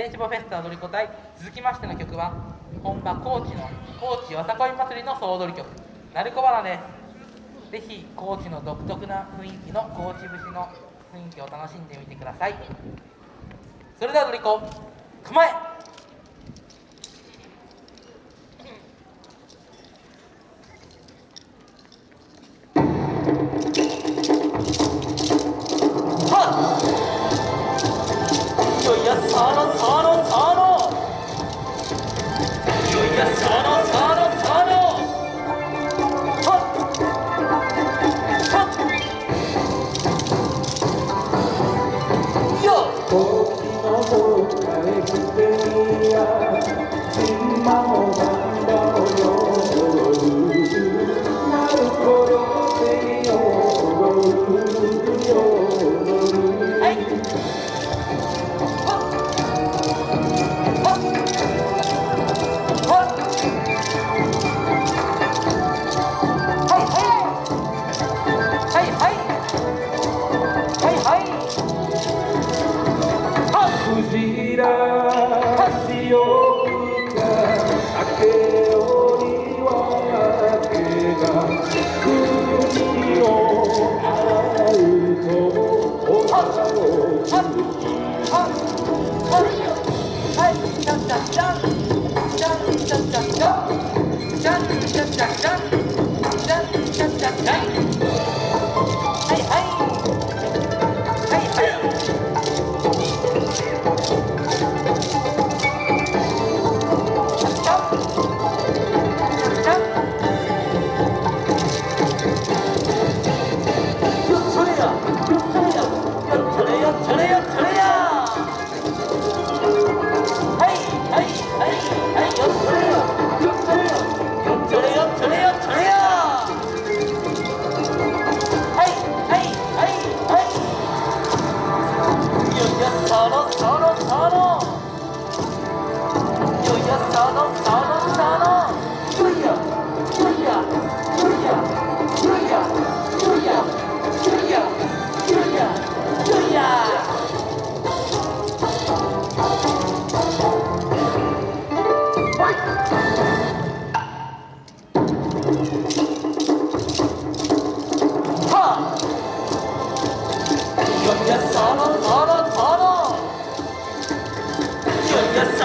電子ボフェスタ踊り子隊続きましての曲は本場高知の高知よさこい祭りの総踊り曲「鳴子花」です。ぜひ高知の独特な雰囲気の高知節の雰囲気を楽しんでみてください。それでは踊り子構え会場の皆様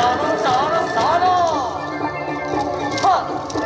に礼あり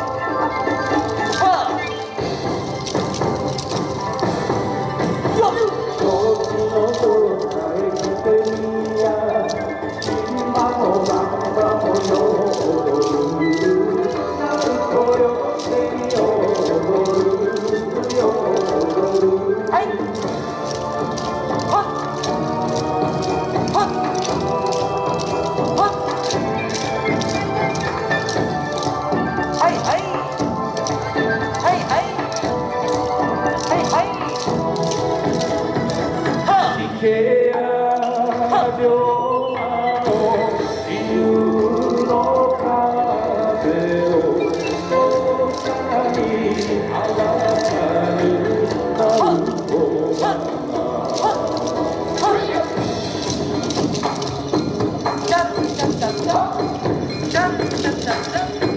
がとうご